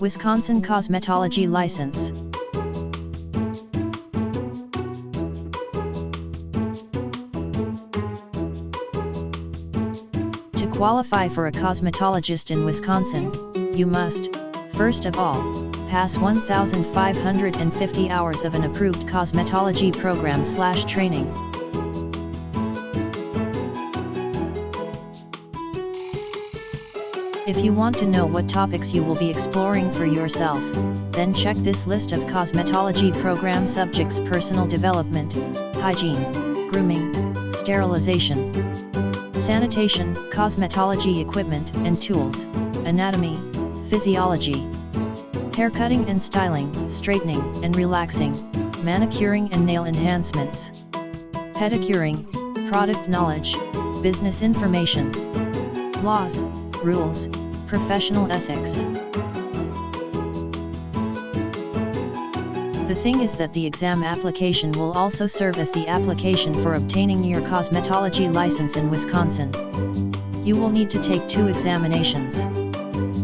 Wisconsin Cosmetology License. To qualify for a cosmetologist in Wisconsin, you must, first of all, pass 1,550 hours of an approved cosmetology program slash training. If you want to know what topics you will be exploring for yourself, then check this list of cosmetology program subjects personal development, hygiene, grooming, sterilization, sanitation, cosmetology equipment and tools, anatomy, physiology, haircutting and styling, straightening and relaxing, manicuring and nail enhancements, pedicuring, product knowledge, business information, laws, rules, professional ethics. The thing is that the exam application will also serve as the application for obtaining your cosmetology license in Wisconsin. You will need to take two examinations.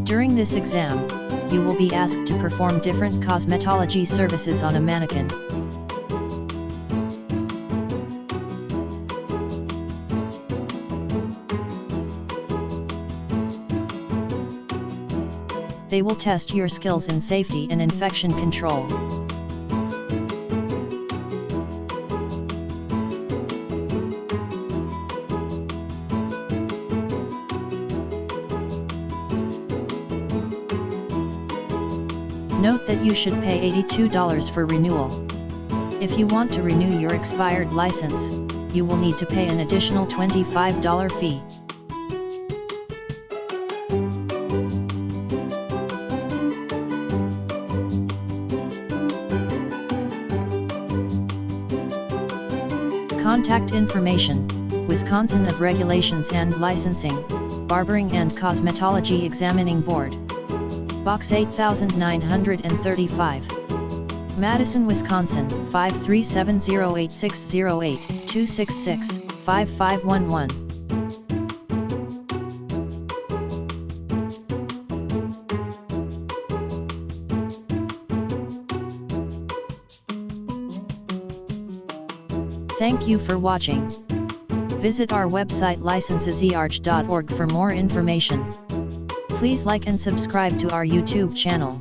During this exam, you will be asked to perform different cosmetology services on a mannequin. They will test your skills in safety and infection control. Note that you should pay $82 for renewal. If you want to renew your expired license, you will need to pay an additional $25 fee. Contact information, Wisconsin of Regulations and Licensing, Barbering and Cosmetology Examining Board. Box 8935. Madison, Wisconsin 53708608266 5511. Thank you for watching. Visit our website licensesearch.org for more information. Please like and subscribe to our YouTube channel.